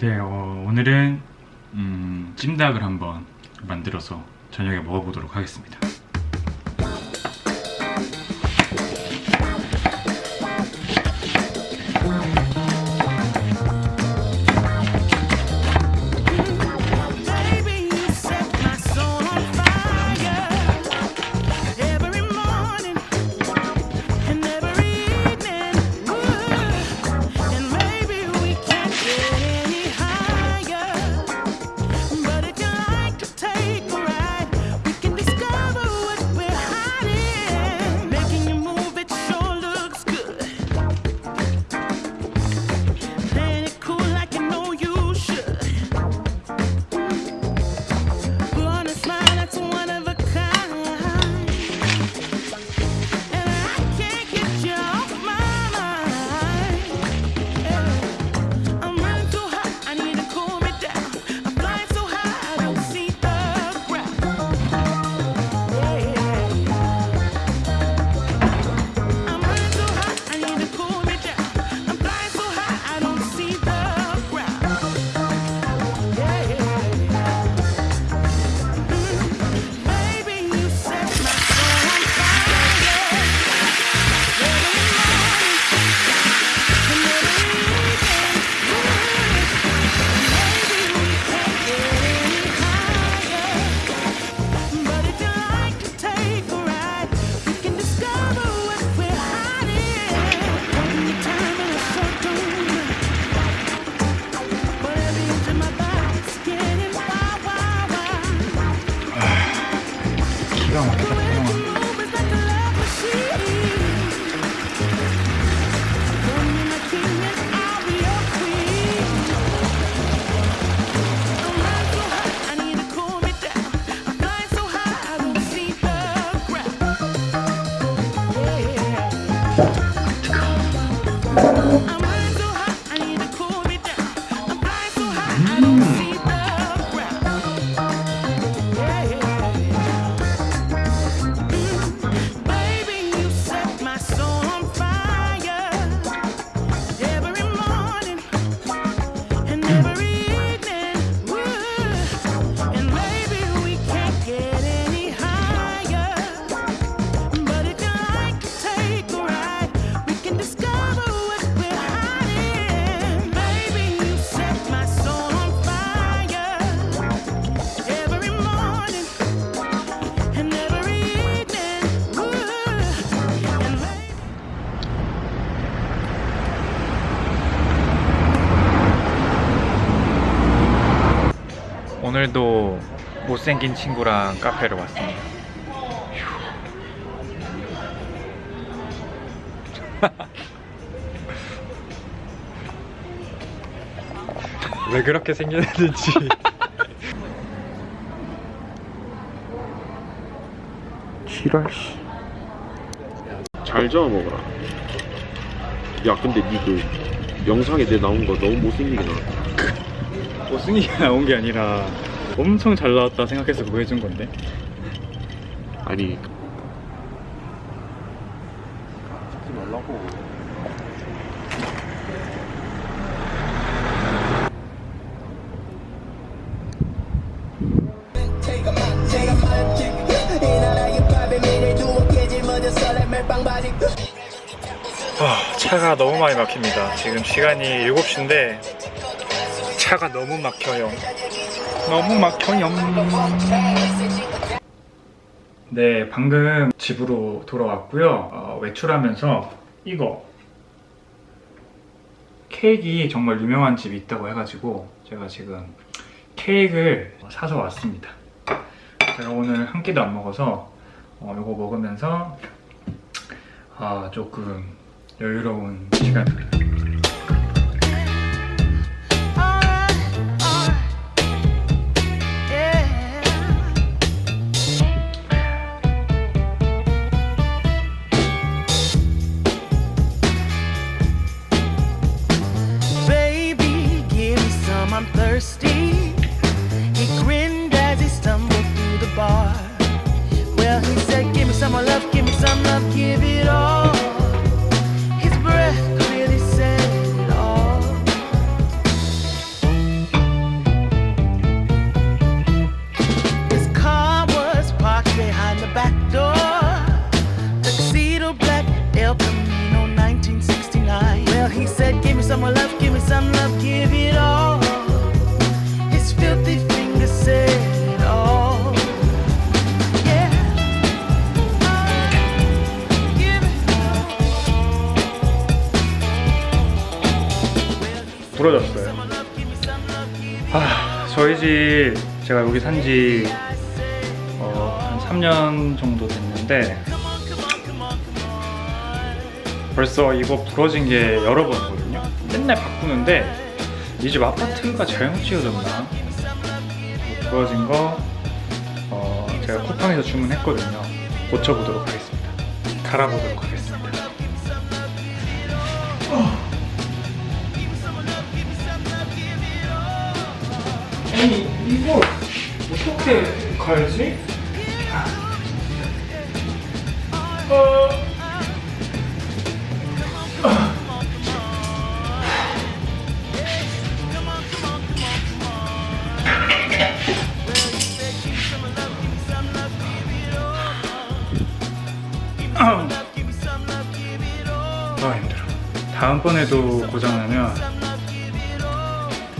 네, 어, 오늘은 음, 찜닭을 한번 만들어서 저녁에 먹어보도록 하겠습니다. Música 오늘도 못생긴 친구랑 카페를 왔습니다. 왜 그렇게 생겼는지. 지랄 씨. 잘 저어 먹어라. 야, 근데 니그 영상에 내 나온 거 너무 못생기게 나왔다. 못생기게 나온 게 아니라 엄청 잘 나왔다 생각해서 그거 해준 건데. 아니. 찍지 말라고. 아, 차가 너무 많이 막힙니다. 지금 시간이 7시인데 차가 너무 막혀요. 너무 막혀요. 네, 방금 집으로 돌아왔고요. 어, 외출하면서 이거 케이크 정말 유명한 집이 있다고 해가지고 제가 지금 케이크를 사서 왔습니다. 제가 오늘 한 끼도 안 먹어서 어, 이거 먹으면서 아 조금 여유로운 시간 Alright, 부러졌어요. 아, 저희 집 제가 여기 산지 어, 한 3년 정도 됐는데 벌써 이거 부러진 게 여러 번이거든요. 맨날 바꾸는데 이 집 아파트가 잘못 지어졌나? 이거 부러진 거 어, 제가 쿠팡에서 주문했거든요. 고쳐보도록 하겠습니다. 갈아보도록 하겠습니다. 어떻게 갈지? 어... 아 힘들어. 다음번에도 고장나면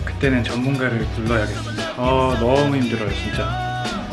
그때는 전문가를 불러야겠습니다. 아 너무 힘들어요 진짜.